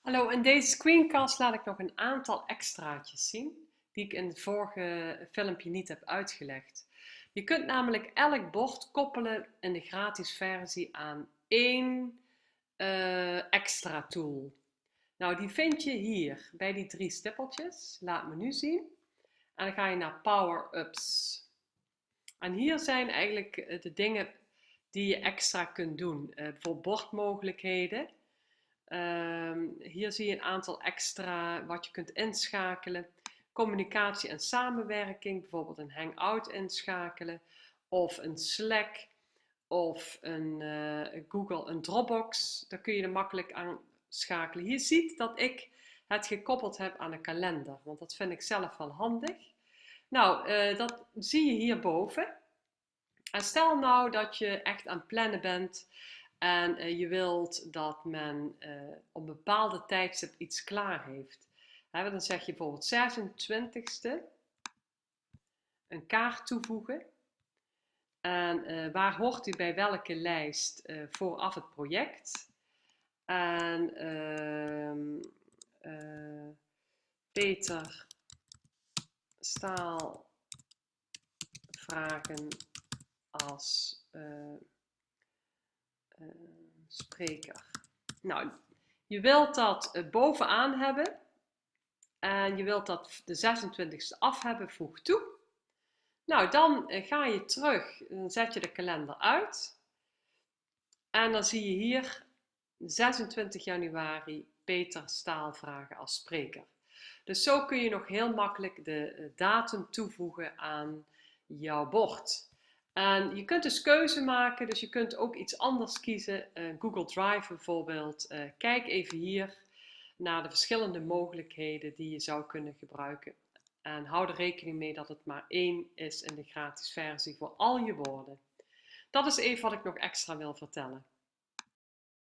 Hallo, in deze screencast laat ik nog een aantal extraatjes zien die ik in het vorige filmpje niet heb uitgelegd. Je kunt namelijk elk bord koppelen in de gratis versie aan één uh, extra tool. Nou, die vind je hier bij die drie stippeltjes. Laat me nu zien. En dan ga je naar Power-ups. En hier zijn eigenlijk eh, de dingen die je extra kunt doen. Uh, bijvoorbeeld bordmogelijkheden. Ehm, hier zie je een aantal extra wat je kunt inschakelen. Communicatie en samenwerking, bijvoorbeeld een Hangout inschakelen of een Slack of een uh, Google, een Dropbox. Daar kun je er makkelijk aan schakelen. Je ziet dat ik het gekoppeld heb aan een kalender, want dat vind ik zelf wel handig. Nou, uh, dat zie je hierboven. En stel nou dat je echt aan het plannen bent en uh, je wilt dat men uh, op een bepaalde tijdstip iets klaar heeft. He, dan zeg je bijvoorbeeld 26e een kaart toevoegen. En uh, waar hoort u bij welke lijst vooraf het project? En ehm, Peter Staal vragen als spreker. Nou, je wilt dat uh, bovenaan hebben. En je wilt dat de 26e af hebben, voeg toe. Nou, dan uh, ga je terug, dan zet je de kalender uit. En dan zie je hier 26 januari Peter Staal vragen als spreker. Dus zo kun je nog heel makkelijk de datum toevoegen aan jouw bord. En je kunt dus keuze maken, dus je kunt ook iets anders kiezen. Uh, Google Drive bijvoorbeeld. Uh, kijk even hier naar de verschillende mogelijkheden die je zou kunnen gebruiken. En hou er rekening mee dat het maar één is in de gratis versie voor al je woorden. Dat is even wat ik nog extra wil vertellen.